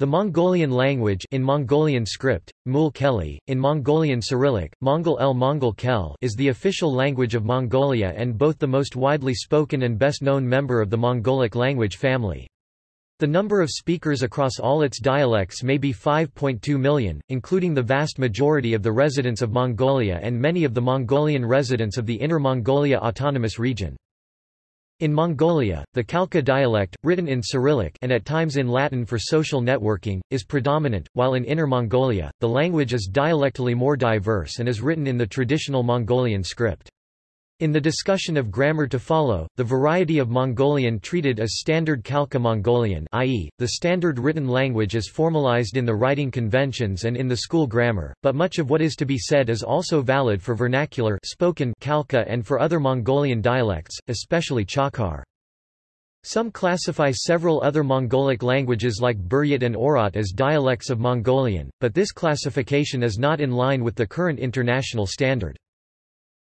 The Mongolian language in Mongolian script, Mul Keli, in Mongolian Cyrillic, Mongol el Mongol Kel is the official language of Mongolia and both the most widely spoken and best known member of the Mongolic language family. The number of speakers across all its dialects may be 5.2 million, including the vast majority of the residents of Mongolia and many of the Mongolian residents of the Inner Mongolia Autonomous Region. In Mongolia, the Khalkha dialect, written in Cyrillic and at times in Latin for social networking, is predominant, while in Inner Mongolia, the language is dialectally more diverse and is written in the traditional Mongolian script. In the discussion of grammar to follow, the variety of Mongolian treated as Standard Khalkha Mongolian i.e., the standard written language is formalized in the writing conventions and in the school grammar, but much of what is to be said is also valid for vernacular spoken Khalkha and for other Mongolian dialects, especially Chakhar. Some classify several other Mongolic languages like Buryat and Oirat as dialects of Mongolian, but this classification is not in line with the current international standard.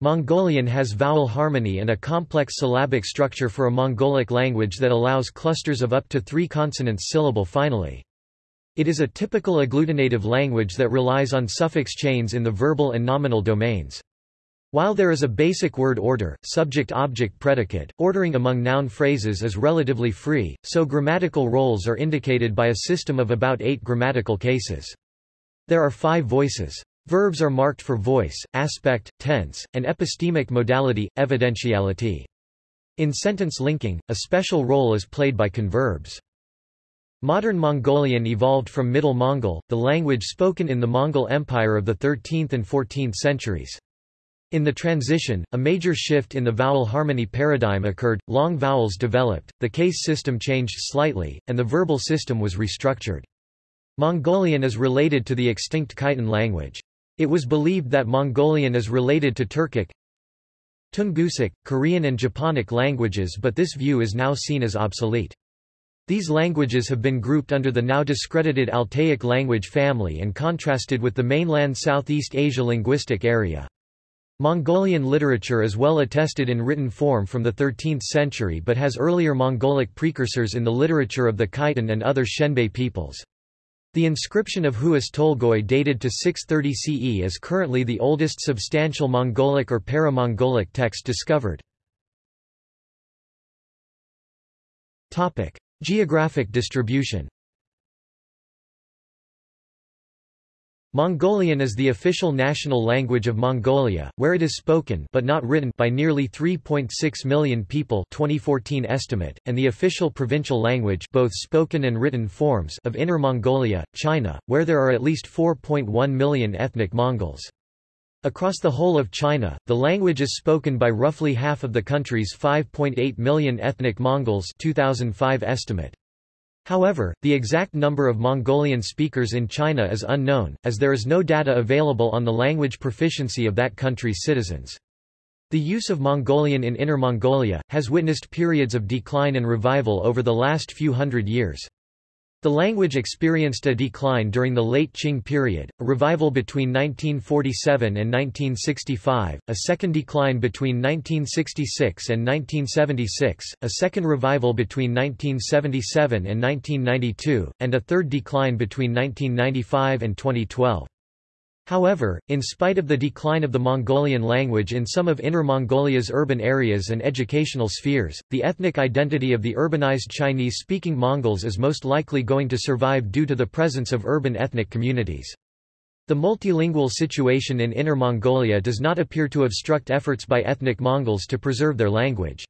Mongolian has vowel harmony and a complex syllabic structure for a Mongolic language that allows clusters of up to three consonants syllable finally. It is a typical agglutinative language that relies on suffix chains in the verbal and nominal domains. While there is a basic word order, subject-object-predicate, ordering among noun phrases is relatively free, so grammatical roles are indicated by a system of about eight grammatical cases. There are five voices. Verbs are marked for voice, aspect, tense, and epistemic modality, evidentiality. In sentence linking, a special role is played by converbs. Modern Mongolian evolved from Middle Mongol, the language spoken in the Mongol Empire of the 13th and 14th centuries. In the transition, a major shift in the vowel harmony paradigm occurred, long vowels developed, the case system changed slightly, and the verbal system was restructured. Mongolian is related to the extinct Khitan language. It was believed that Mongolian is related to Turkic, Tungusic, Korean and Japonic languages but this view is now seen as obsolete. These languages have been grouped under the now discredited Altaic language family and contrasted with the mainland Southeast Asia linguistic area. Mongolian literature is well attested in written form from the 13th century but has earlier Mongolic precursors in the literature of the Khitan and other Xianbei peoples. The inscription of Huas Tolgoi dated to 630 CE is currently the oldest substantial Mongolic or para-Mongolic text discovered. Geographic distribution Mongolian is the official national language of Mongolia, where it is spoken but not written by nearly 3.6 million people 2014 estimate, and the official provincial language both spoken and written forms of Inner Mongolia, China, where there are at least 4.1 million ethnic Mongols. Across the whole of China, the language is spoken by roughly half of the country's 5.8 million ethnic Mongols 2005 estimate. However, the exact number of Mongolian speakers in China is unknown, as there is no data available on the language proficiency of that country's citizens. The use of Mongolian in Inner Mongolia, has witnessed periods of decline and revival over the last few hundred years. The language experienced a decline during the late Qing period, a revival between 1947 and 1965, a second decline between 1966 and 1976, a second revival between 1977 and 1992, and a third decline between 1995 and 2012. However, in spite of the decline of the Mongolian language in some of Inner Mongolia's urban areas and educational spheres, the ethnic identity of the urbanized Chinese-speaking Mongols is most likely going to survive due to the presence of urban ethnic communities. The multilingual situation in Inner Mongolia does not appear to obstruct efforts by ethnic Mongols to preserve their language.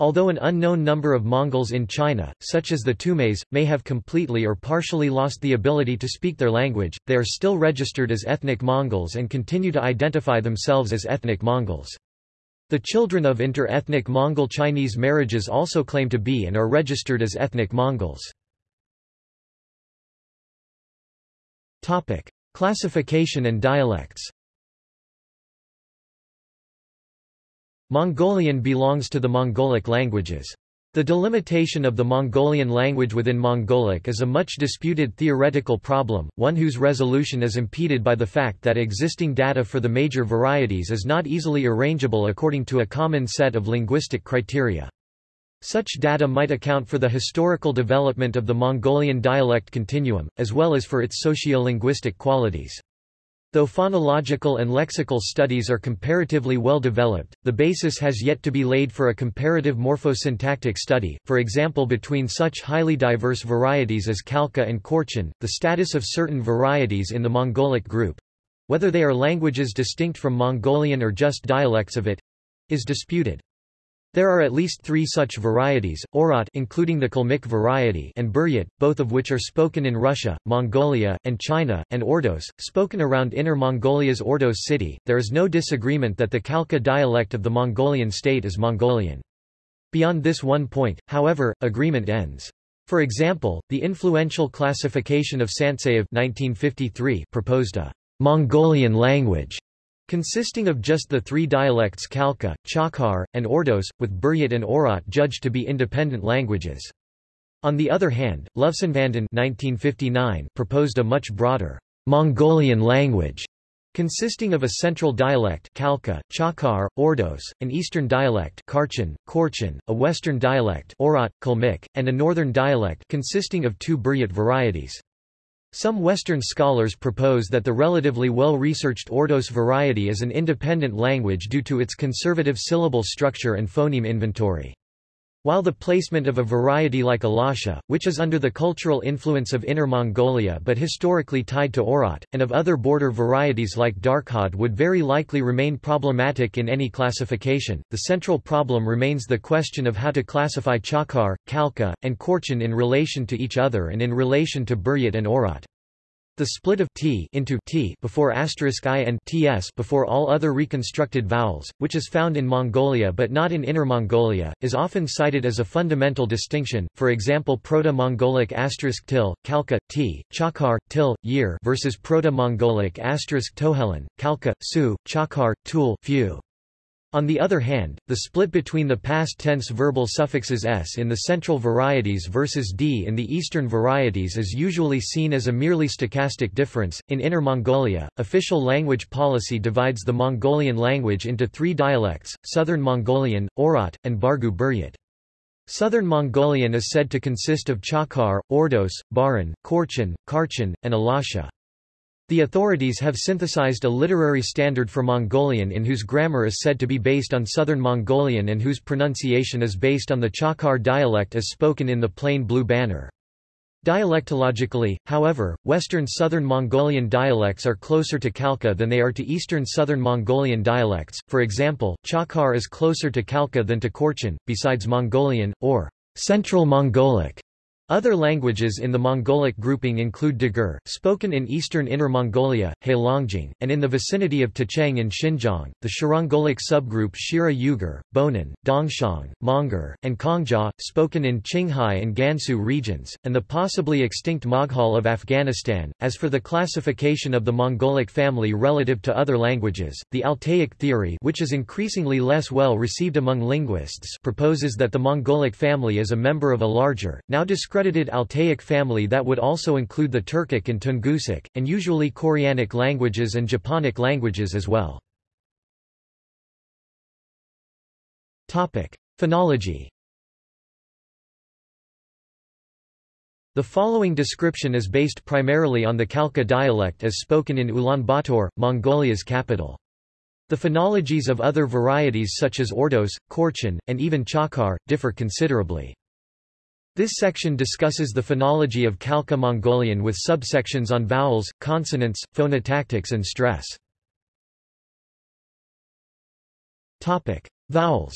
Although an unknown number of Mongols in China, such as the Tumes, may have completely or partially lost the ability to speak their language, they are still registered as ethnic Mongols and continue to identify themselves as ethnic Mongols. The children of inter-ethnic Mongol-Chinese marriages also claim to be and are registered as ethnic Mongols. Classification and dialects Mongolian belongs to the Mongolic languages. The delimitation of the Mongolian language within Mongolic is a much disputed theoretical problem, one whose resolution is impeded by the fact that existing data for the major varieties is not easily arrangeable according to a common set of linguistic criteria. Such data might account for the historical development of the Mongolian dialect continuum, as well as for its sociolinguistic qualities. Though phonological and lexical studies are comparatively well developed, the basis has yet to be laid for a comparative morphosyntactic study, for example between such highly diverse varieties as Khalkha and Korchan, the status of certain varieties in the Mongolic group—whether they are languages distinct from Mongolian or just dialects of it—is disputed. There are at least three such varieties, Oirat including the Kalmyk variety and Buryat, both of which are spoken in Russia, Mongolia, and China, and Ordos, spoken around Inner Mongolia's Ordos city. There is no disagreement that the Khalkha dialect of the Mongolian state is Mongolian. Beyond this one point, however, agreement ends. For example, the influential classification of Santseyev 1953 proposed a Mongolian language consisting of just the three dialects Khalkha, Chakhar, and Ordos, with Buryat and Oirat judged to be independent languages. On the other hand, Luvsanvandan 1959 proposed a much broader Mongolian language consisting of a central dialect Khalkha, Chakhar, Ordos, an eastern dialect Karchan, Korchan, a western dialect Oirat, Kalmyk, and a northern dialect consisting of two Buryat varieties. Some Western scholars propose that the relatively well-researched Ordos variety is an independent language due to its conservative syllable structure and phoneme inventory. While the placement of a variety like Alasha, which is under the cultural influence of Inner Mongolia but historically tied to Oirat, and of other border varieties like Darkhad would very likely remain problematic in any classification, the central problem remains the question of how to classify Chakhar, Khalkha, and Korchan in relation to each other and in relation to Buryat and Oirat. The split of t into t before asterisk i and ts before all other reconstructed vowels, which is found in Mongolia but not in Inner Mongolia, is often cited as a fundamental distinction. For example, Proto-Mongolic asterisk til, Khalkha, t, Chakhar, til, year versus Proto-Mongolic asterisk tohelen, Khalkha, su, Chakhar, tul, few. On the other hand, the split between the past tense verbal suffixes s in the central varieties versus d in the eastern varieties is usually seen as a merely stochastic difference. In Inner Mongolia, official language policy divides the Mongolian language into three dialects Southern Mongolian, Oirat, and Bargu Buryat. Southern Mongolian is said to consist of Chakhar, Ordos, Baran, Korchan, Karchan, and Alasha. The authorities have synthesized a literary standard for Mongolian in whose grammar is said to be based on Southern Mongolian and whose pronunciation is based on the Chakhar dialect as spoken in the plain blue banner. Dialectologically, however, Western Southern Mongolian dialects are closer to Khalkha than they are to Eastern Southern Mongolian dialects, for example, Chakhar is closer to Khalkha than to Korchan, besides Mongolian, or Central Mongolic. Other languages in the Mongolic grouping include Dagur, spoken in eastern Inner Mongolia, Heilongjiang, and in the vicinity of Tacheng in Xinjiang, the Shirongolic subgroup Shira Yugur, Bonan, Dongxiang, Monguor, and Kongjia, spoken in Qinghai and Gansu regions, and the possibly extinct Moghal of Afghanistan. As for the classification of the Mongolic family relative to other languages, the Altaic theory, which is increasingly less well received among linguists, proposes that the Mongolic family is a member of a larger, now described accredited Altaic family that would also include the Turkic and Tungusic, and usually Koreanic languages and Japonic languages as well. Phonology The following description is based primarily on the Khalkha dialect as spoken in Ulaanbaatar, Mongolia's capital. The phonologies of other varieties such as Ordos, Korchan, and even Chakhar, differ considerably. This section discusses the phonology of Khalkha Mongolian with subsections on vowels, consonants, phonotactics and stress. Topic: Vowels.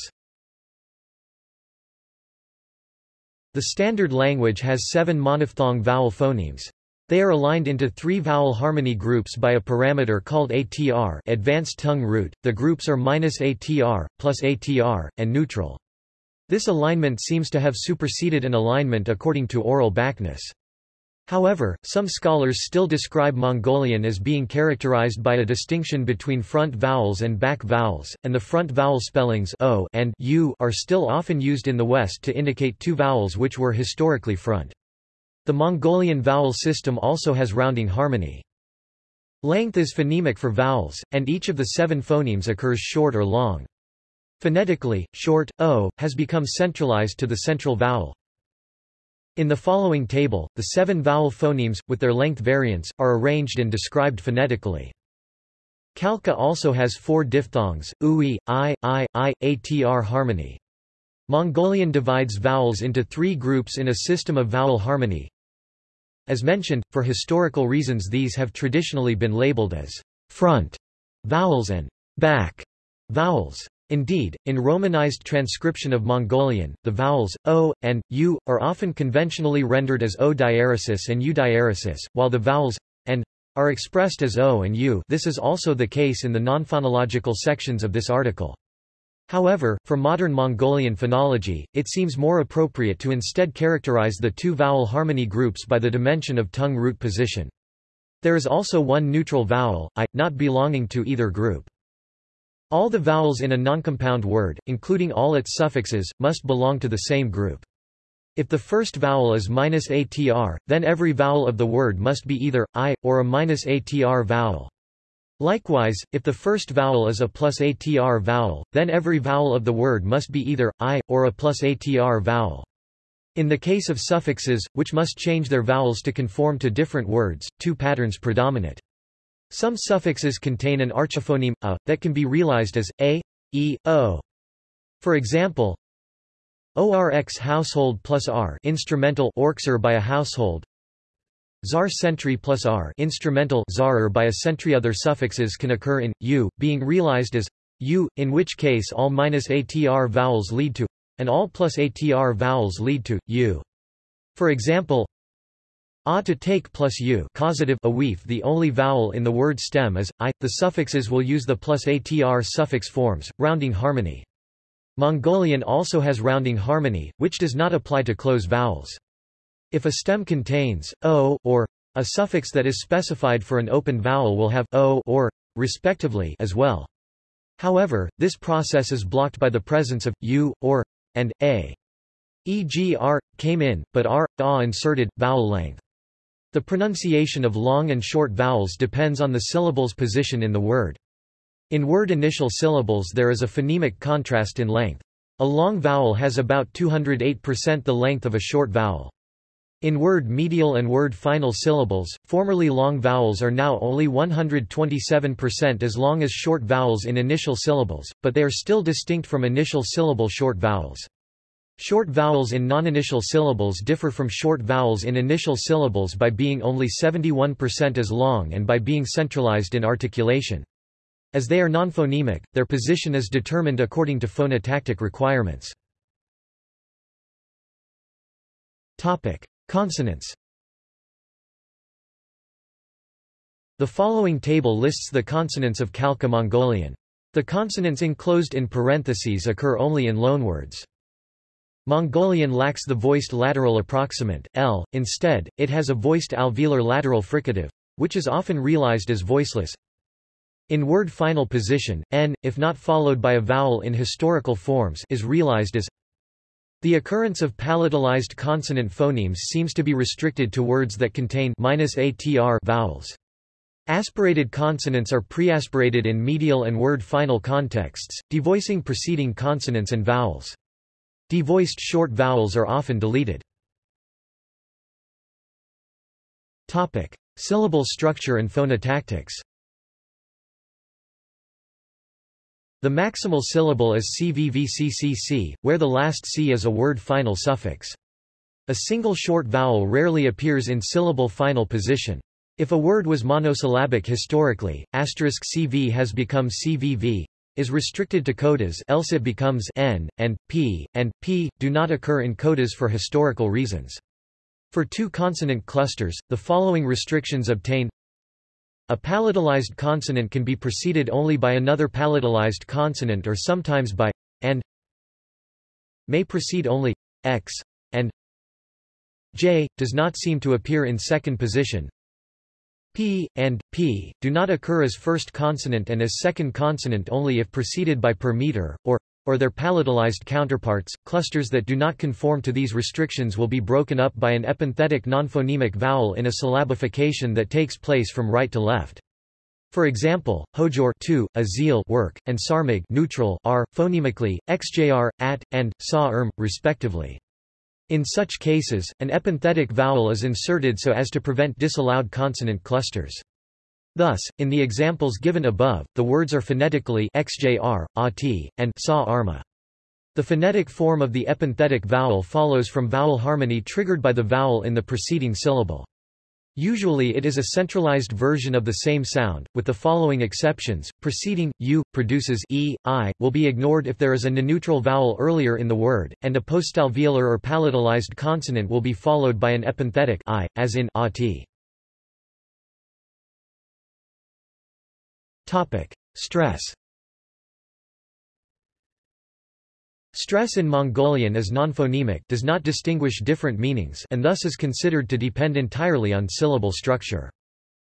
The standard language has seven monophthong vowel phonemes. They are aligned into three vowel harmony groups by a parameter called ATR advanced tongue root. The groups are minus -ATR, plus ATR, and neutral. This alignment seems to have superseded an alignment according to oral Backness. However, some scholars still describe Mongolian as being characterized by a distinction between front vowels and back vowels, and the front vowel spellings o and u are still often used in the West to indicate two vowels which were historically front. The Mongolian vowel system also has rounding harmony. Length is phonemic for vowels, and each of the seven phonemes occurs short or long. Phonetically, short, o, has become centralized to the central vowel. In the following table, the seven vowel phonemes, with their length variants, are arranged and described phonetically. Khalkha also has four diphthongs, ui, i, i, i, atr harmony. Mongolian divides vowels into three groups in a system of vowel harmony. As mentioned, for historical reasons these have traditionally been labeled as front vowels and back vowels. Indeed, in Romanized transcription of Mongolian, the vowels o and u are often conventionally rendered as o diaresis and u diaresis, while the vowels and are expressed as o and u. This is also the case in the nonphonological sections of this article. However, for modern Mongolian phonology, it seems more appropriate to instead characterize the two vowel harmony groups by the dimension of tongue root position. There is also one neutral vowel, i, not belonging to either group. All the vowels in a noncompound word, including all its suffixes, must belong to the same group. If the first vowel is minus atr, then every vowel of the word must be either i, or a minus atr vowel. Likewise, if the first vowel is a plus atr vowel, then every vowel of the word must be either i, or a plus atr vowel. In the case of suffixes, which must change their vowels to conform to different words, two patterns predominate. Some suffixes contain an archiphoneme, a, that can be realized as a, e, o. For example, orx household plus r instrumental orxer by a household Zar sentry plus r instrumental zarer by a sentry other suffixes can occur in u, being realized as u, in which case all minus atr vowels lead to, and all plus atr vowels lead to, u. For example, a to take plus u causative a weef the only vowel in the word stem is, i, the suffixes will use the plus atr suffix forms, rounding harmony. Mongolian also has rounding harmony, which does not apply to close vowels. If a stem contains o or a suffix that is specified for an open vowel will have o or respectively as well. However, this process is blocked by the presence of u or and a. E.g. r came in, but r a inserted vowel length. The pronunciation of long and short vowels depends on the syllable's position in the word. In word initial syllables there is a phonemic contrast in length. A long vowel has about 208% the length of a short vowel. In word medial and word final syllables, formerly long vowels are now only 127% as long as short vowels in initial syllables, but they are still distinct from initial syllable short vowels. Short vowels in non-initial syllables differ from short vowels in initial syllables by being only 71% as long and by being centralized in articulation. As they are non-phonemic, their position is determined according to phonotactic requirements. Topic. Consonants The following table lists the consonants of Khalkha Mongolian. The consonants enclosed in parentheses occur only in loanwords. Mongolian lacks the voiced lateral approximant, L, instead, it has a voiced alveolar lateral fricative, which is often realized as voiceless. In word final position, N, if not followed by a vowel in historical forms is realized as the occurrence of palatalized consonant phonemes seems to be restricted to words that contain -atr vowels. Aspirated consonants are preaspirated in medial and word final contexts, devoicing preceding consonants and vowels. Devoiced short vowels are often deleted. Topic: Syllable structure and phonotactics. The maximal syllable is CVVCCC, where the last C is a word final suffix. A single short vowel rarely appears in syllable final position. If a word was monosyllabic historically, asterisk CV has become CVV, is restricted to codas else it becomes N, and, P, and, P, do not occur in codas for historical reasons. For two consonant clusters, the following restrictions obtain a palatalized consonant can be preceded only by another palatalized consonant or sometimes by and may precede only x and j does not seem to appear in second position. P and p do not occur as first consonant and as second consonant only if preceded by per meter or or their palatalized counterparts, clusters that do not conform to these restrictions will be broken up by an epenthetic nonphonemic vowel in a syllabification that takes place from right to left. For example, hojor tu, a zeal work, and sarmig neutral are, phonemically, xjr, at, and, sa respectively. In such cases, an epenthetic vowel is inserted so as to prevent disallowed consonant clusters. Thus, in the examples given above, the words are phonetically xjr, ati, and sa arma. The phonetic form of the epenthetic vowel follows from vowel harmony triggered by the vowel in the preceding syllable. Usually it is a centralized version of the same sound, with the following exceptions. Preceding u produces e, i, will be ignored if there is a neutral vowel earlier in the word, and a postalveolar or palatalized consonant will be followed by an epenthetic i, as in at. Topic: Stress. Stress in Mongolian is nonphonemic does not distinguish different meanings and thus is considered to depend entirely on syllable structure.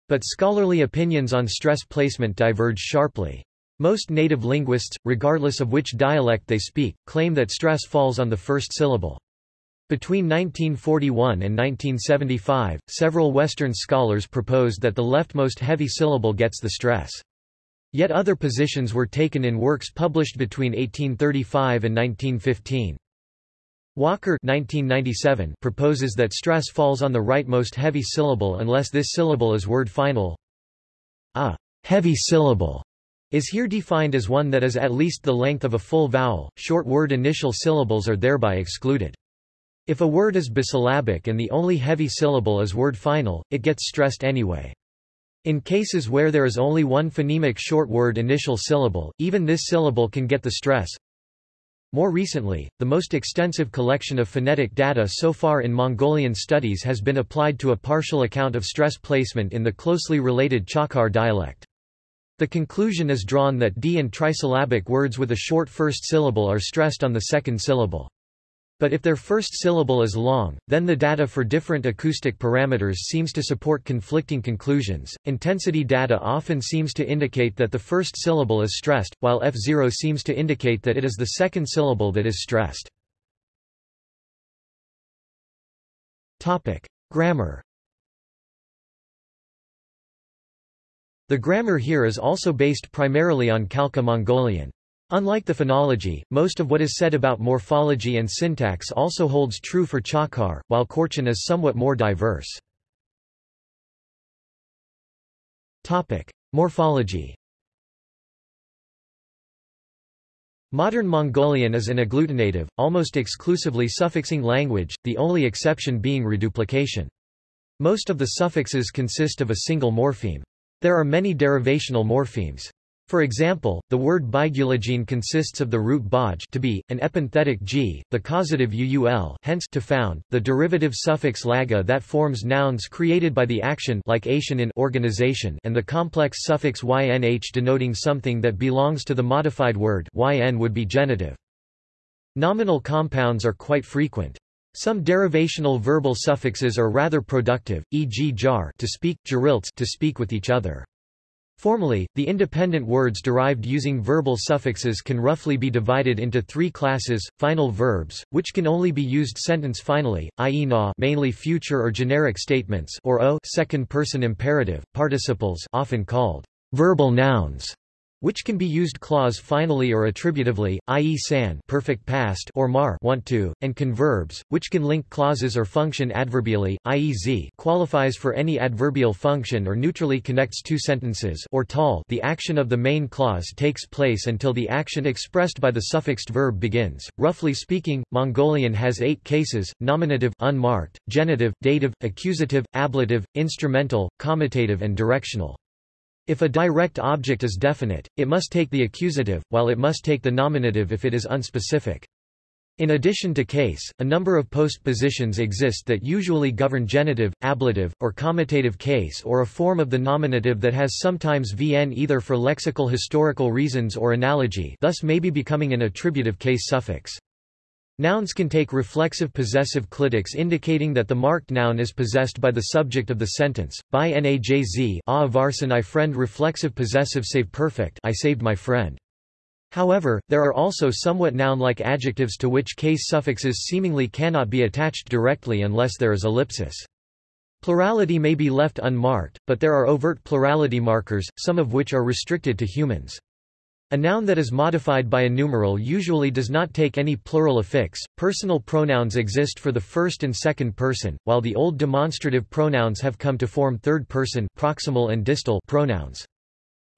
But scholarly opinions on stress placement diverge sharply. Most native linguists, regardless of which dialect they speak, claim that stress falls on the first syllable. Between 1941 and 1975, several Western scholars proposed that the leftmost heavy syllable gets the stress. Yet other positions were taken in works published between 1835 and 1915. Walker 1997 proposes that stress falls on the rightmost heavy syllable unless this syllable is word final. A heavy syllable is here defined as one that is at least the length of a full vowel. Short word initial syllables are thereby excluded. If a word is bisyllabic and the only heavy syllable is word final, it gets stressed anyway. In cases where there is only one phonemic short word initial syllable, even this syllable can get the stress. More recently, the most extensive collection of phonetic data so far in Mongolian studies has been applied to a partial account of stress placement in the closely related Chakhar dialect. The conclusion is drawn that D and trisyllabic words with a short first syllable are stressed on the second syllable. But if their first syllable is long, then the data for different acoustic parameters seems to support conflicting conclusions. Intensity data often seems to indicate that the first syllable is stressed, while F0 seems to indicate that it is the second syllable that is stressed. Topic: Grammar. The grammar here is also based primarily on Khalkha Mongolian. Unlike the phonology, most of what is said about morphology and syntax also holds true for Chakhar, while Korchan is somewhat more diverse. Topic: Morphology. Modern Mongolian is an agglutinative, almost exclusively suffixing language, the only exception being reduplication. Most of the suffixes consist of a single morpheme. There are many derivational morphemes. For example, the word bigulagene consists of the root baj to be, an epenthetic g, the causative uul hence to found, the derivative suffix laga that forms nouns created by the action like in organization and the complex suffix ynh denoting something that belongs to the modified word yn would be genitive. Nominal compounds are quite frequent. Some derivational verbal suffixes are rather productive, e.g. jar to speak, to speak with each other. Formally, the independent words derived using verbal suffixes can roughly be divided into three classes, final verbs, which can only be used sentence finally, i.e. na mainly future or generic statements or o second-person imperative, participles often called verbal nouns, which can be used clause finally or attributively, i.e. san perfect past or mar want to, and converbs, which can link clauses or function adverbially, i.e. z qualifies for any adverbial function or neutrally connects two sentences or tal the action of the main clause takes place until the action expressed by the suffixed verb begins. Roughly speaking, Mongolian has eight cases, nominative unmarked, genitive, dative, accusative, ablative, instrumental, comitative and directional. If a direct object is definite, it must take the accusative, while it must take the nominative if it is unspecific. In addition to case, a number of postpositions exist that usually govern genitive, ablative, or comitative case or a form of the nominative that has sometimes vn either for lexical historical reasons or analogy thus may be becoming an attributive case suffix. Nouns can take reflexive possessive clitics indicating that the marked noun is possessed by the subject of the sentence. By najz a ah, varsan I friend reflexive possessive save perfect I saved my friend. However, there are also somewhat noun-like adjectives to which case suffixes seemingly cannot be attached directly unless there is ellipsis. Plurality may be left unmarked, but there are overt plurality markers, some of which are restricted to humans. A noun that is modified by a numeral usually does not take any plural affix. Personal pronouns exist for the first and second person, while the old demonstrative pronouns have come to form third person proximal and distal pronouns.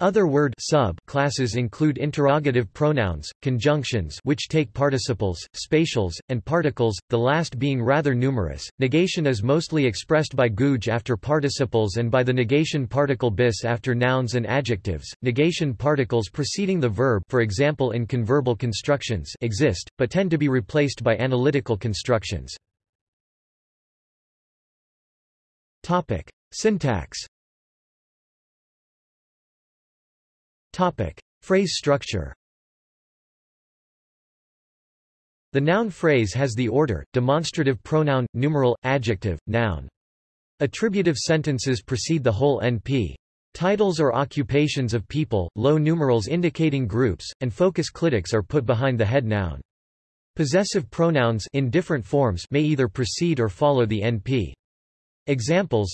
Other word sub classes include interrogative pronouns, conjunctions which take participles, spatials, and particles, the last being rather numerous. Negation is mostly expressed by gouge after participles and by the negation particle bis after nouns and adjectives. Negation particles preceding the verb for example in converbal constructions exist, but tend to be replaced by analytical constructions. Topic: Syntax Topic. Phrase structure The noun phrase has the order, demonstrative pronoun, numeral, adjective, noun. Attributive sentences precede the whole NP. Titles or occupations of people, low numerals indicating groups, and focus clitics are put behind the head noun. Possessive pronouns in different forms may either precede or follow the NP. Examples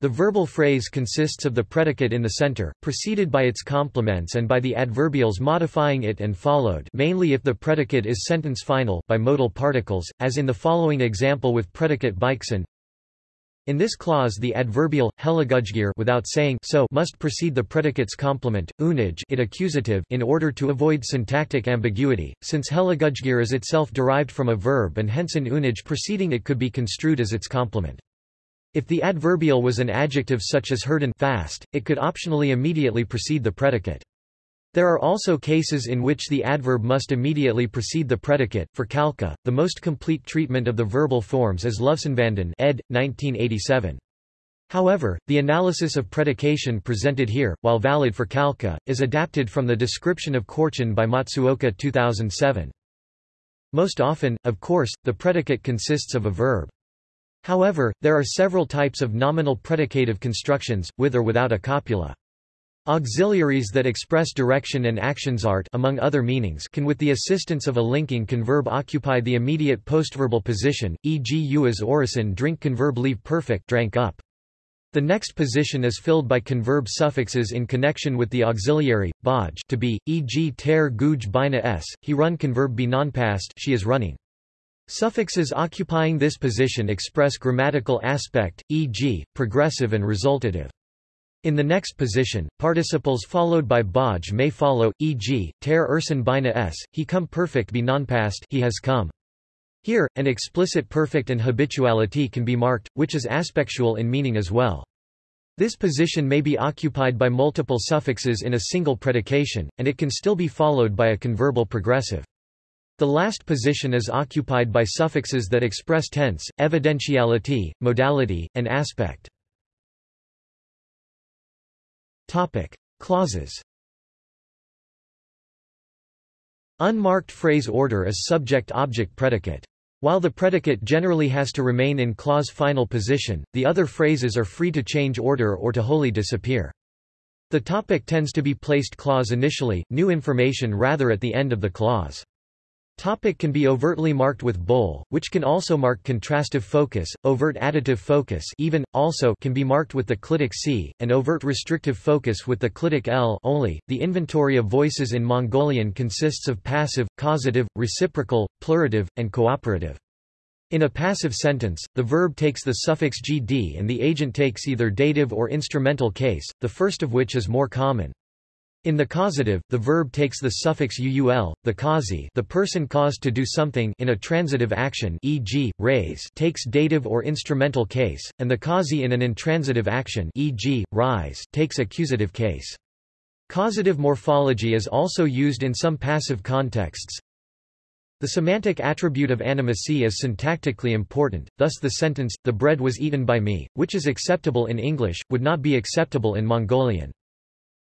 the verbal phrase consists of the predicate in the center, preceded by its complements and by the adverbials modifying it and followed mainly if the predicate is sentence final by modal particles, as in the following example with predicate bikeson. In this clause the adverbial, heligudgir without saying so must precede the predicate's complement, unij it accusative in order to avoid syntactic ambiguity, since heligudgir is itself derived from a verb and hence an unij preceding it could be construed as its complement. If the adverbial was an adjective such as hurden fast, it could optionally immediately precede the predicate. There are also cases in which the adverb must immediately precede the predicate. For Khalkha, the most complete treatment of the verbal forms is Luvsanvandan ed. 1987. However, the analysis of predication presented here, while valid for Khalkha, is adapted from the description of Korchin by Matsuoka 2007. Most often, of course, the predicate consists of a verb. However, there are several types of nominal predicative constructions, with or without a copula. Auxiliaries that express direction and actions art among other meanings can with the assistance of a linking converb occupy the immediate postverbal position, e.g. you as orison drink converb leave perfect drank up. The next position is filled by converb suffixes in connection with the auxiliary, baj to be, e.g. ter guj bina s, he run converb be non-past she is running. Suffixes occupying this position express grammatical aspect, e.g., progressive and resultative. In the next position, participles followed by baj may follow, e.g., ter ursan bina s, he come perfect be nonpast he has come. Here, an explicit perfect and habituality can be marked, which is aspectual in meaning as well. This position may be occupied by multiple suffixes in a single predication, and it can still be followed by a converbal progressive. The last position is occupied by suffixes that express tense, evidentiality, modality, and aspect. Topic: Clauses. Unmarked phrase order is subject-object predicate. While the predicate generally has to remain in clause final position, the other phrases are free to change order or to wholly disappear. The topic tends to be placed clause initially, new information rather at the end of the clause. Topic can be overtly marked with bold, which can also mark contrastive focus, overt additive focus even, also can be marked with the clitic C, and overt restrictive focus with the clitic L only. The inventory of voices in Mongolian consists of passive, causative, reciprocal, plurative, and cooperative. In a passive sentence, the verb takes the suffix gd and the agent takes either dative or instrumental case, the first of which is more common. In the causative, the verb takes the suffix uul, the causi the person caused to do something in a transitive action e.g., raise takes dative or instrumental case, and the causi in an intransitive action e.g., rise takes accusative case. Causative morphology is also used in some passive contexts. The semantic attribute of animacy is syntactically important, thus the sentence, the bread was eaten by me, which is acceptable in English, would not be acceptable in Mongolian.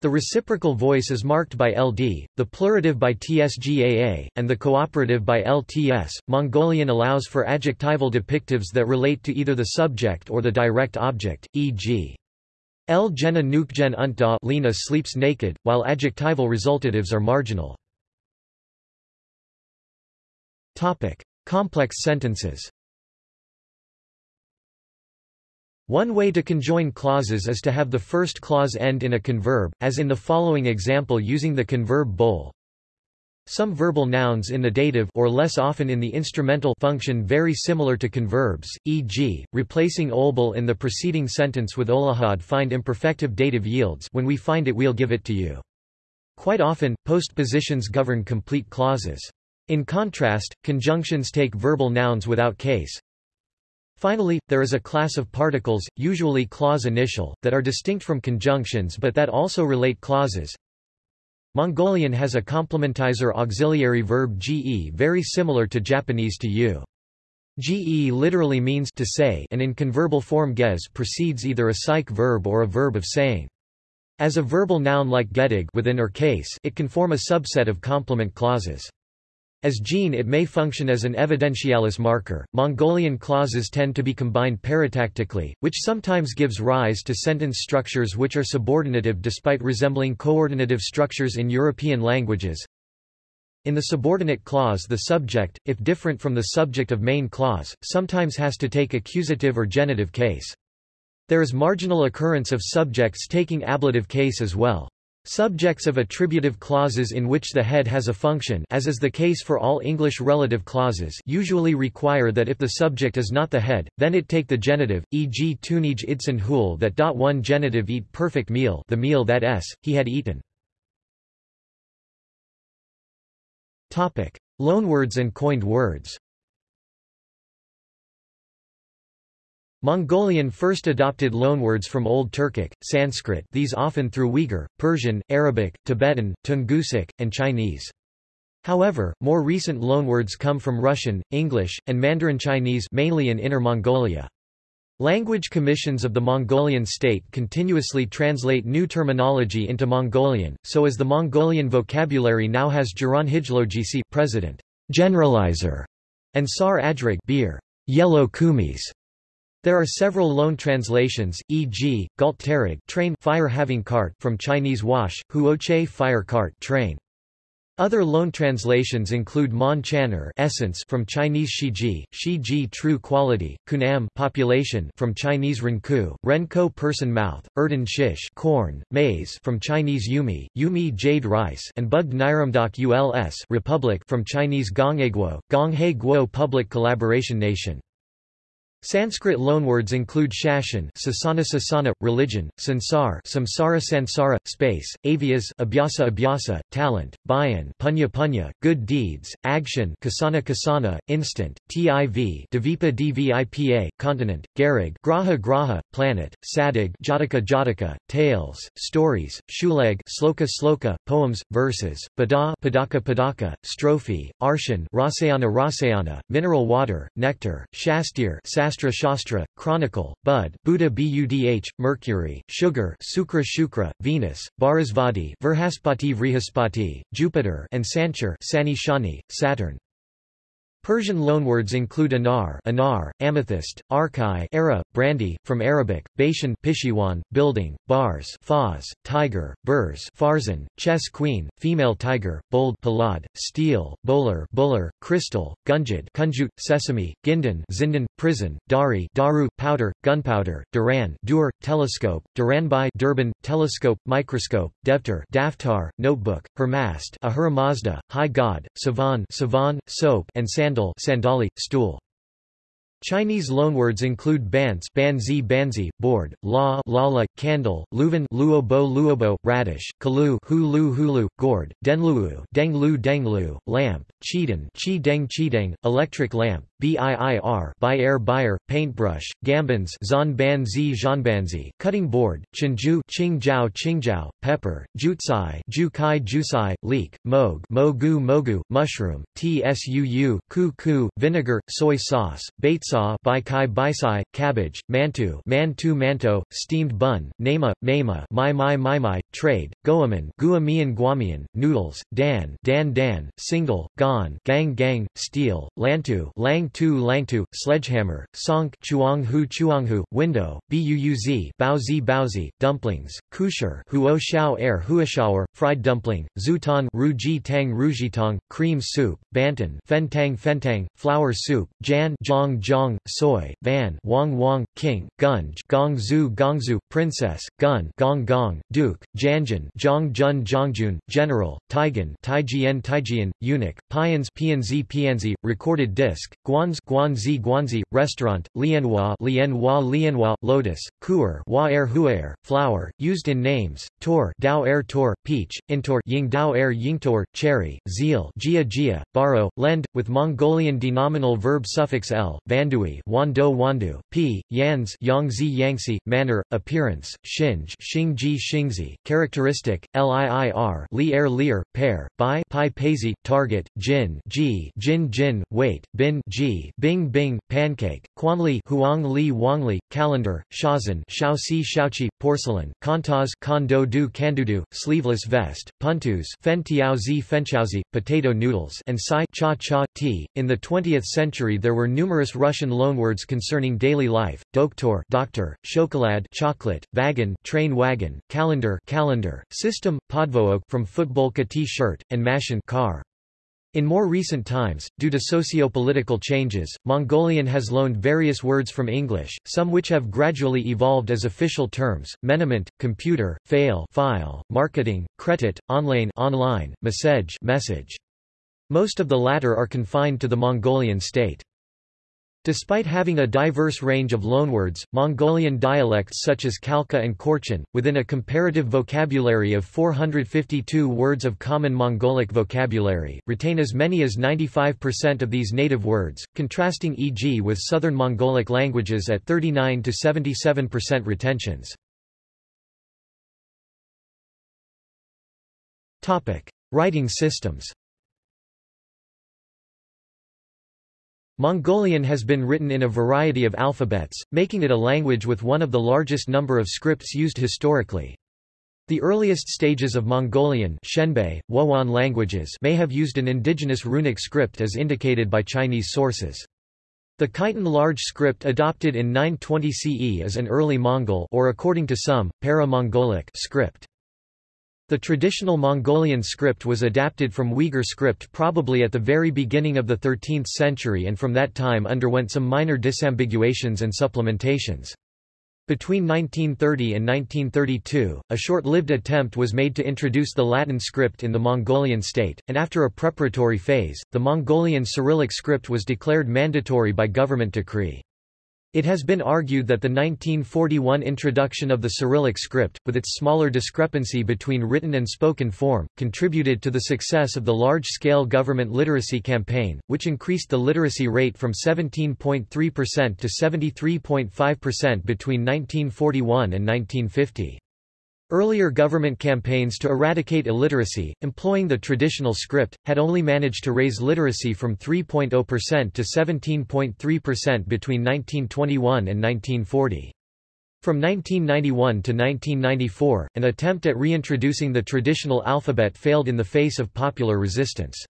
The reciprocal voice is marked by LD, the plurative by TSGAA, and the cooperative by LTS. Mongolian allows for adjectival depictives that relate to either the subject or the direct object, e.g. El Jena Nukjen Untda Lena sleeps naked, while adjectival resultatives are marginal. Topic: Complex sentences. One way to conjoin clauses is to have the first clause end in a converb, as in the following example using the converb bowl. Some verbal nouns in the dative or less often in the instrumental function very similar to converbs, e.g., replacing olbal in the preceding sentence with olahad find imperfective dative yields when we find it we'll give it to you. Quite often, postpositions govern complete clauses. In contrast, conjunctions take verbal nouns without case. Finally, there is a class of particles, usually clause initial, that are distinct from conjunctions but that also relate clauses. Mongolian has a complementizer auxiliary verb ge very similar to Japanese to you. Ge literally means to say and in converbal form ges precedes either a psych verb or a verb of saying. As a verbal noun like gedig within or case, it can form a subset of complement clauses. As gene it may function as an evidentialis marker. Mongolian clauses tend to be combined paratactically, which sometimes gives rise to sentence structures which are subordinative despite resembling coordinative structures in European languages. In the subordinate clause the subject, if different from the subject of main clause, sometimes has to take accusative or genitive case. There is marginal occurrence of subjects taking ablative case as well. Subjects of attributive clauses in which the head has a function as is the case for all English relative clauses usually require that if the subject is not the head, then it take the genitive, e.g. tunij idsen hul that dot one genitive eat perfect meal the meal that s, he had eaten. Loanwords and coined words Mongolian first adopted loanwords from Old Turkic, Sanskrit these often through Uyghur, Persian, Arabic, Tibetan, Tungusic, and Chinese. However, more recent loanwords come from Russian, English, and Mandarin Chinese mainly in Inner Mongolia. Language commissions of the Mongolian state continuously translate new terminology into Mongolian, so as the Mongolian vocabulary now has Jaranhijlogisi president, generalizer, and Sar Adrig beer, yellow kumis. There are several loan translations, e.g., Galt train fire having cart from Chinese wash, Huoche fire cart train. Other loan translations include Mon Channer essence from Chinese Shiji, Shiji true quality, Kunam population from Chinese Renku, Renko person mouth, Erden shish corn, maize from Chinese Yumi, Yumi jade rice and Bugged Niramdak Uls republic from Chinese Gonghaeguo, Gonghae Guo public collaboration nation. Sanskrit loanwords include shashan sasana sasana, religion, sansar samsara sansara, space, avyas abhyasa abhyasa, talent, bayan punya punya, good deeds, action kasana kasana, instant, tiv dvipa dvipa, continent, garag graha graha, planet, sadig jataka jataka, tales, stories, shuleg sloka sloka, poems, verses, bada padaka padaka, strophe, arshan rasayana rasayana, mineral water, nectar, shastir Shastra Shastra, Chronicle, Bud, Buddha Budh, Mercury, Sugar Sukra Shukra, Venus, Bharasvati Vrhaspati Vrihaspati, Jupiter and Sanchar Sani Shani, Saturn. Persian loanwords include anar, anar amethyst, arkai era, brandy, from Arabic, Bashan Pishiwan, building, bars faz, tiger, burs farzan, chess queen, female tiger, bold palad, steel, bowler buller, crystal, gunjad kunjut, sesame, gindan zindan, prison, dari daru, powder, gunpowder, duran dur, telescope, duranbai durban, telescope, microscope, devtar daftar, notebook, hermast ahura mazda, high god, savan savan, soap and sand sandal sandali, stool. Chinese loanwords include bans banzi banzi, board, la lala, candle, luvan luobo luobo, radish, kalu hulu hulu, gourd, denluo denglu denglu, lamp, chidan chi deng chideng, electric lamp, BIIR Bayer Bayer, paintbrush, gambans Zhan Banzi Zhanbanzi, cutting board, Chinju Qingjiao Qingjiao, pepper, Jutsai Jukai Jusai, leek, moog Mogu Mogu, mushroom, Tsuu, ku ku, vinegar, soy sauce, baitsaw Baikai Baisai, cabbage, mantu Mantu Manto, steamed bun, Nema, Nema Mai Mai Mai Mai, trade, goaman Guamian Guamian, noodles, Dan Dan Dan, single, Gan Gang Gang, steel, Lantu Lang tu langtu, sledgehammer, sonk chuanghu chuanghu, window, buuz baozi baozi, dumplings, kusher huo xiao air huashaoer, fried dumpling, zutan ruji tang rujitong, cream soup, bantan fentang fentang, flour soup, jan zhong zhong, soy, van wang wang, king, gunj gong zu gongzu, princess, gun gong gong, duke, janjin zhong jun zhongjun, general, taigan taijian taijian, eunuch, pians pianzi pianzi, recorded disc, guanz guanzi guanzi, restaurant, lianhua lianhua lianhua, lotus, kuer hua er huaer, flower, used in names, tor dao er tor, peach, intor ying dao er yingtor, cherry, zeal jia jia, baro, lend, with Mongolian denominal verb suffix l, vandui wando wandu, p, yans yangzi yangsi, manner, appearance, shinj xingji xingzi, characteristic, liir li er lir, pair, by pi paisi, target, jin ji jin jin, weight, bin bing bing, pancake, quanli huang li wangli, calendar, shazan shaoxi shaoqi, porcelain, kantaz kondo du kandudu, sleeveless vest, puntus fen fenchaozi, potato noodles and sai cha cha tea. In the 20th century there were numerous Russian loanwords concerning daily life, doktor doctor, chocolade chocolate, wagon train wagon, calendar calendar, system, podvook from football t-shirt, and mashin car. In more recent times, due to socio-political changes, Mongolian has loaned various words from English, some which have gradually evolved as official terms, menament, computer, fail file, marketing, credit, online online, message message. Most of the latter are confined to the Mongolian state. Despite having a diverse range of loanwords, Mongolian dialects such as Khalkha and Khorchin, within a comparative vocabulary of 452 words of common Mongolic vocabulary, retain as many as 95% of these native words, contrasting e.g. with southern Mongolic languages at 39 to 77% retentions. Writing systems Mongolian has been written in a variety of alphabets, making it a language with one of the largest number of scripts used historically. The earliest stages of Mongolian Xianbei, Wuhuan languages may have used an indigenous runic script as indicated by Chinese sources. The Khitan large script adopted in 920 CE is an early Mongol or according to some, para-Mongolic script. The traditional Mongolian script was adapted from Uyghur script probably at the very beginning of the 13th century and from that time underwent some minor disambiguations and supplementations. Between 1930 and 1932, a short-lived attempt was made to introduce the Latin script in the Mongolian state, and after a preparatory phase, the Mongolian Cyrillic script was declared mandatory by government decree. It has been argued that the 1941 introduction of the Cyrillic script, with its smaller discrepancy between written and spoken form, contributed to the success of the large-scale government literacy campaign, which increased the literacy rate from 17.3% to 73.5% between 1941 and 1950. Earlier government campaigns to eradicate illiteracy, employing the traditional script, had only managed to raise literacy from 3.0% to 17.3% between 1921 and 1940. From 1991 to 1994, an attempt at reintroducing the traditional alphabet failed in the face of popular resistance.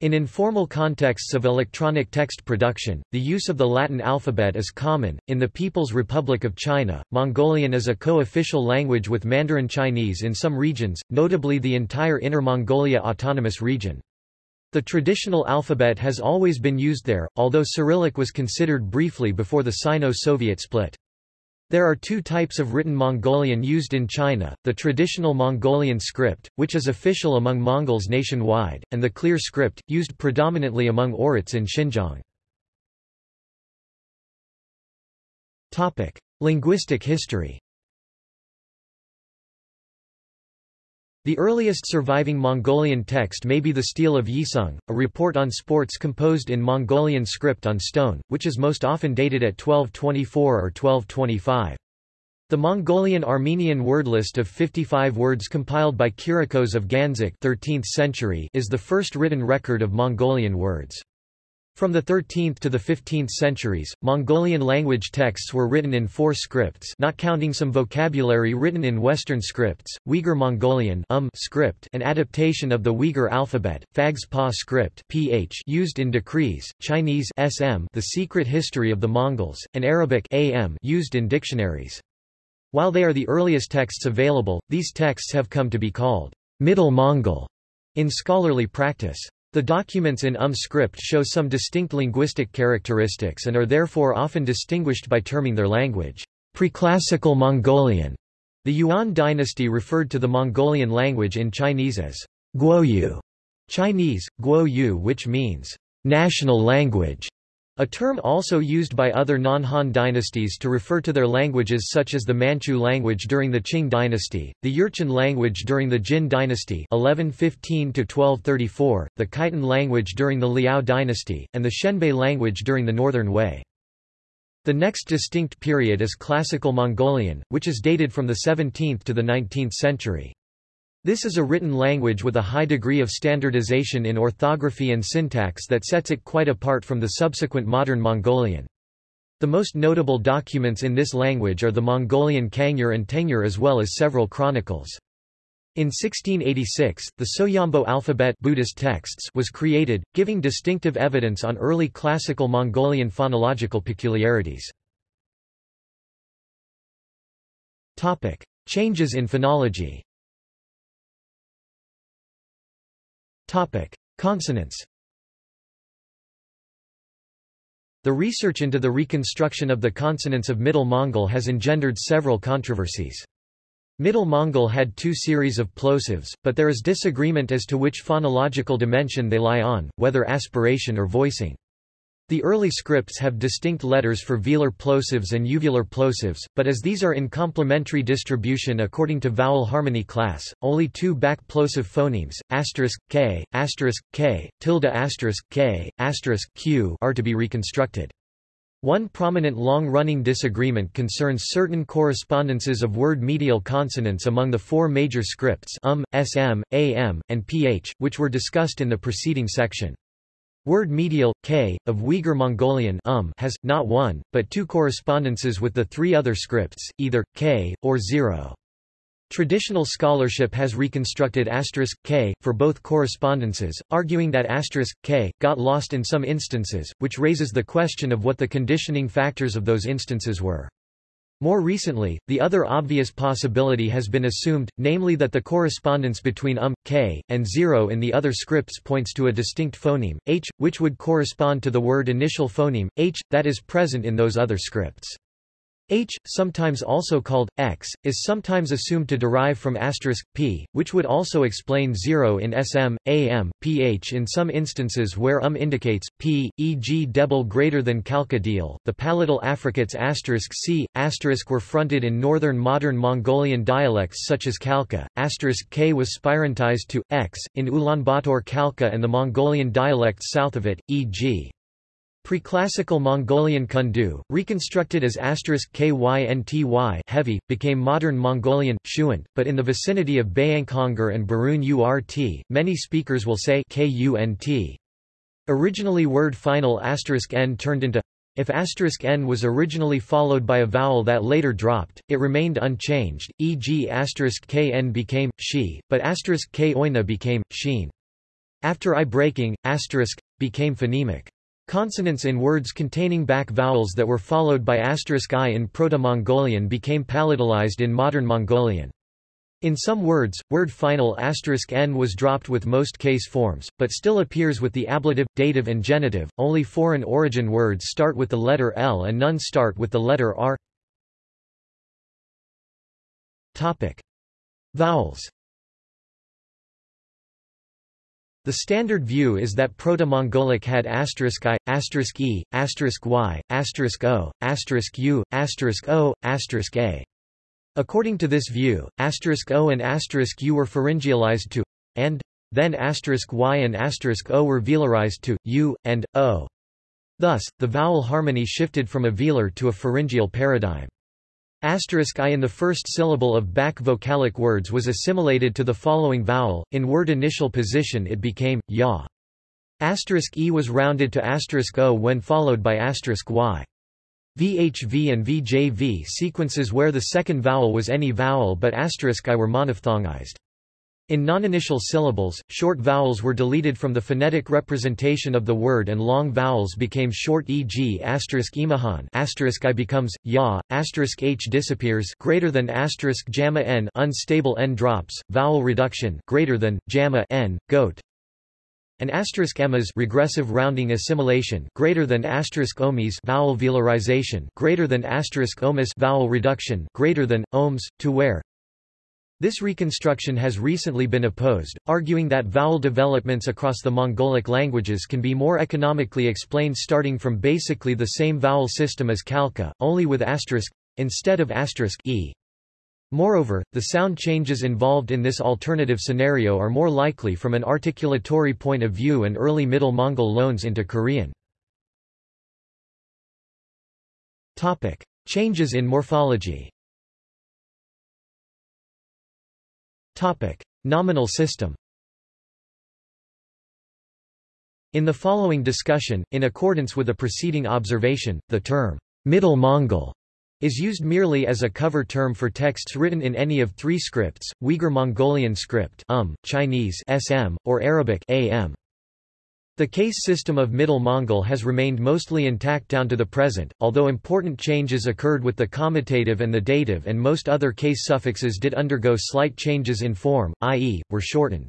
In informal contexts of electronic text production, the use of the Latin alphabet is common. In the People's Republic of China, Mongolian is a co-official language with Mandarin Chinese in some regions, notably the entire Inner Mongolia Autonomous Region. The traditional alphabet has always been used there, although Cyrillic was considered briefly before the Sino-Soviet split. There are two types of written Mongolian used in China, the traditional Mongolian script, which is official among Mongols nationwide, and the clear script, used predominantly among Oirats in Xinjiang. Linguistic history The earliest surviving Mongolian text may be the Stele of Yisung, a report on sports composed in Mongolian script on stone, which is most often dated at 1224 or 1225. The Mongolian Armenian word list of 55 words compiled by Kirakos of Gandzak 13th century is the first written record of Mongolian words. From the 13th to the 15th centuries, Mongolian language texts were written in four scripts not counting some vocabulary written in Western scripts, Uyghur Mongolian um script an adaptation of the Uyghur alphabet, Phags-Pa script ph used in decrees, Chinese sm the secret history of the Mongols, and Arabic am used in dictionaries. While they are the earliest texts available, these texts have come to be called Middle Mongol in scholarly practice. The documents in UM script show some distinct linguistic characteristics and are therefore often distinguished by terming their language Preclassical Mongolian. The Yuan dynasty referred to the Mongolian language in Chinese as Guoyu, Chinese, Guoyu which means national language. A term also used by other non-Han dynasties to refer to their languages such as the Manchu language during the Qing dynasty, the Jurchen language during the Jin dynasty 1115–1234, the Khitan language during the Liao dynasty, and the Xianbei language during the Northern Wei. The next distinct period is Classical Mongolian, which is dated from the 17th to the 19th century. This is a written language with a high degree of standardization in orthography and syntax that sets it quite apart from the subsequent modern Mongolian. The most notable documents in this language are the Mongolian Kangyur and Tengyur as well as several chronicles. In 1686, the Soyombo alphabet Buddhist texts was created, giving distinctive evidence on early classical Mongolian phonological peculiarities. Changes in phonology Topic: Consonants. The research into the reconstruction of the consonants of Middle Mongol has engendered several controversies. Middle Mongol had two series of plosives, but there is disagreement as to which phonological dimension they lie on, whether aspiration or voicing. The early scripts have distinct letters for velar plosives and uvular plosives, but as these are in complementary distribution according to vowel harmony class, only two back plosive phonemes, asterisk k, asterisk k, tilde asterisk k, asterisk q, are to be reconstructed. One prominent long-running disagreement concerns certain correspondences of word medial consonants among the four major scripts um, sm, am, and ph, which were discussed in the preceding section. Word medial, k, of Uyghur Mongolian um has, not one, but two correspondences with the three other scripts, either, k, or zero. Traditional scholarship has reconstructed asterisk k for both correspondences, arguing that asterisk k got lost in some instances, which raises the question of what the conditioning factors of those instances were. More recently, the other obvious possibility has been assumed, namely that the correspondence between um, k, and zero in the other scripts points to a distinct phoneme, h, which would correspond to the word initial phoneme, h, that is present in those other scripts. H, sometimes also called x, is sometimes assumed to derive from asterisk p, which would also explain 0 in sm, am, ph in some instances where um indicates p, e.g. debel greater than Khalkha deal. The palatal affricates asterisk c, asterisk were fronted in northern modern Mongolian dialects such as Khalkha, asterisk k was spirantized to x in Ulaanbaatar Khalkha and the Mongolian dialects south of it, e.g. Preclassical Mongolian Kundu, reconstructed as asterisk kynty heavy, became modern Mongolian, shuant, but in the vicinity of Bayankhongor and Baruun-Urt, many speakers will say kunt. Originally word final asterisk n turned into if asterisk n was originally followed by a vowel that later dropped, it remained unchanged, e.g. asterisk kn became she, but asterisk k became sheen. After i breaking, asterisk became phonemic. Consonants in words containing back vowels that were followed by asterisk i in Proto-Mongolian became palatalized in modern Mongolian. In some words, word final asterisk n was dropped with most case forms, but still appears with the ablative, dative and genitive. Only foreign origin words start with the letter L and none start with the letter R. Topic: Vowels The standard view is that Proto-Mongolic had asterisk i, asterisk e, asterisk y, asterisk o, asterisk u, asterisk o, asterisk a. According to this view, asterisk o and asterisk u were pharyngealized to and then asterisk y and asterisk o were velarized to u and o. Thus, the vowel harmony shifted from a velar to a pharyngeal paradigm. Asterisk i in the first syllable of back vocalic words was assimilated to the following vowel, in word initial position it became, ya. Asterisk e was rounded to asterisk o when followed by asterisk y. VHV and VJV sequences where the second vowel was any vowel but asterisk i were monophthongized. In non-initial syllables, short vowels were deleted from the phonetic representation of the word and long vowels became short e.g. asterisk imahan asterisk i becomes ya, asterisk h disappears greater than asterisk jamma n unstable n drops, vowel reduction greater than jamma n goat and asterisk emas regressive rounding assimilation greater than asterisk omis vowel velarization greater than asterisk omis vowel reduction greater than ohms to where this reconstruction has recently been opposed, arguing that vowel developments across the Mongolic languages can be more economically explained starting from basically the same vowel system as Khalkha, only with asterisk instead of asterisk e. Moreover, the sound changes involved in this alternative scenario are more likely from an articulatory point of view and early Middle Mongol loans into Korean. Topic: Changes in morphology. Topic: Nominal system. In the following discussion, in accordance with a preceding observation, the term Middle Mongol is used merely as a cover term for texts written in any of three scripts: Uyghur Mongolian script UM, Chinese (SM), or Arabic (AM). The case system of Middle Mongol has remained mostly intact down to the present, although important changes occurred with the comitative and the dative and most other case suffixes did undergo slight changes in form, i.e., were shortened.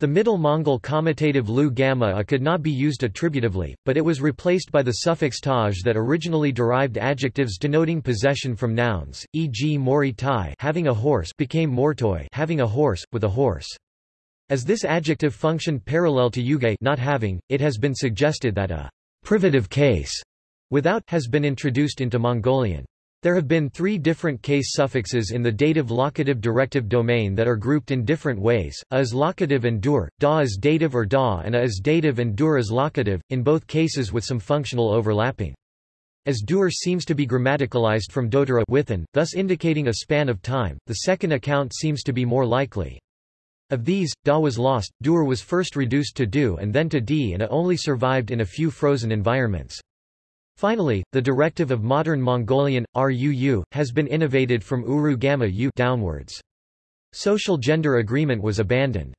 The Middle Mongol comitative lu gamma could not be used attributively, but it was replaced by the suffix taj that originally derived adjectives denoting possession from nouns, e.g. mori tai having a horse became mortoi having a horse, with a horse. As this adjective functioned parallel to yuge not having, it has been suggested that a privative case without has been introduced into Mongolian. There have been three different case suffixes in the dative locative directive domain that are grouped in different ways, a is locative and dur, da is dative or da and a is dative and dur is locative, in both cases with some functional overlapping. As dur seems to be grammaticalized from dodura within, thus indicating a span of time, the second account seems to be more likely. Of these, Da was lost, Dur was first reduced to Du and then to Di and A only survived in a few frozen environments. Finally, the directive of modern Mongolian, RUU, has been innovated from Uru Gamma U downwards. Social gender agreement was abandoned.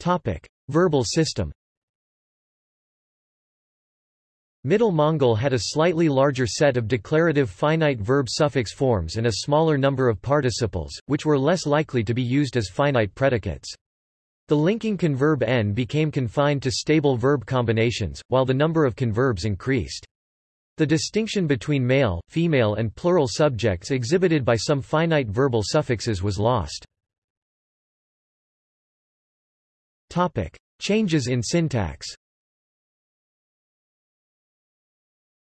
Topic. Verbal system Middle Mongol had a slightly larger set of declarative finite verb suffix forms and a smaller number of participles, which were less likely to be used as finite predicates. The linking converb n became confined to stable verb combinations, while the number of converbs increased. The distinction between male, female and plural subjects exhibited by some finite verbal suffixes was lost. Changes in syntax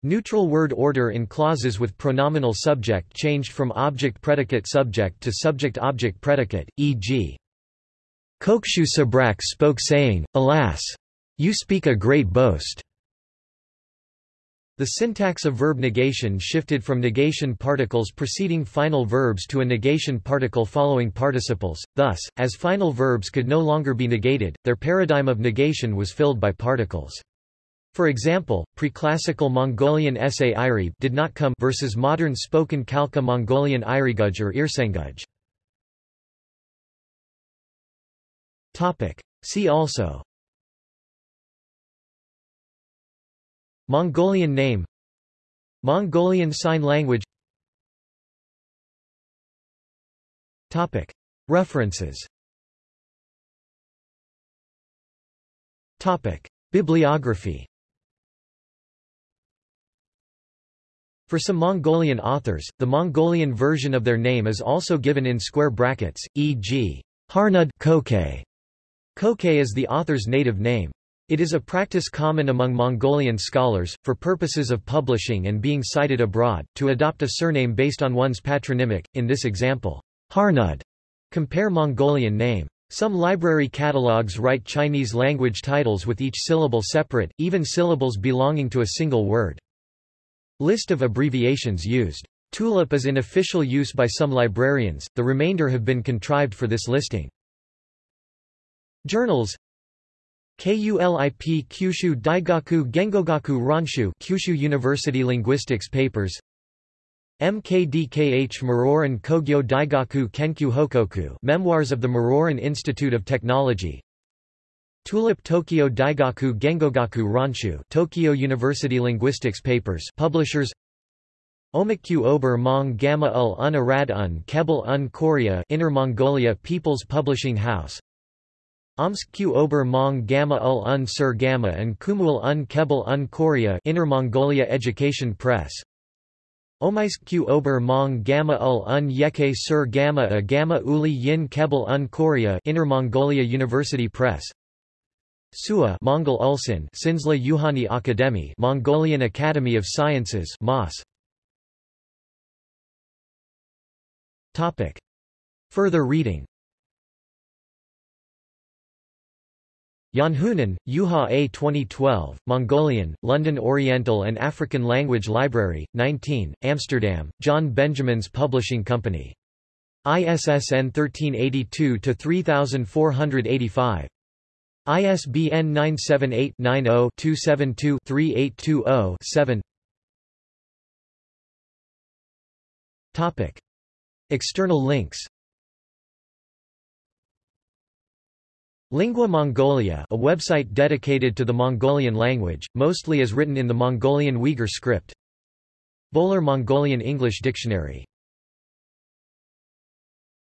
Neutral word order in clauses with pronominal subject changed from object-predicate-subject to subject-object-predicate, e.g. Kokshu Sabrak spoke saying, Alas! You speak a great boast. The syntax of verb negation shifted from negation particles preceding final verbs to a negation particle following participles, thus, as final verbs could no longer be negated, their paradigm of negation was filled by particles. For example, preclassical Mongolian essay Iri did not come versus modern spoken Khalkha Mongolian Iriguj or Irsenguj. Topic. See also Mongolian name Mongolian Sign Language Topic. References Topic. Bibliography For some Mongolian authors, the Mongolian version of their name is also given in square brackets, e.g. Harnud Kokay. Kokay is the author's native name. It is a practice common among Mongolian scholars, for purposes of publishing and being cited abroad, to adopt a surname based on one's patronymic, in this example, Harnud. Compare Mongolian name. Some library catalogs write Chinese language titles with each syllable separate, even syllables belonging to a single word. List of abbreviations used. Tulip is in official use by some librarians, the remainder have been contrived for this listing. Journals KULIP Kyushu Daigaku Gengogaku Ronshu Kyushu University Linguistics Papers MKDKH Muroran Kogyo Daigaku Kenkyu Hokoku Memoirs of the Muroran Institute of Technology Tulip Tokyo Daigaku Gengogaku Ronshu Tokyo University Linguistics Papers Publishers Omakyu Ober Mong Gamma ul un Arad un Kebel un Korea Inner Mongolia People's Publishing House Omsk Ober Mong Gamma ul un Sir Gamma and Kumul un Kebel un Korea Inner Mongolia Education Press Omaisk Ober Mong Gamma ul un Yeke Sir Gamma a Gamma Uli Yin Kebel un Korea Inner Mongolia University Press SUA Mongol Ulsan Sinsla Yuhani Akademi Mongolian Academy of Sciences MOS Topic Further reading Janhunen, Juha A. 2012, Mongolian, London Oriental and African Language Library, 19, Amsterdam, John Benjamin's Publishing Company. ISSN 1382-3485. ISBN 978-90-272-3820-7 External links. Lingua Mongolia a website dedicated to the Mongolian language, mostly as written in the Mongolian Uyghur script. Bolor Mongolian English Dictionary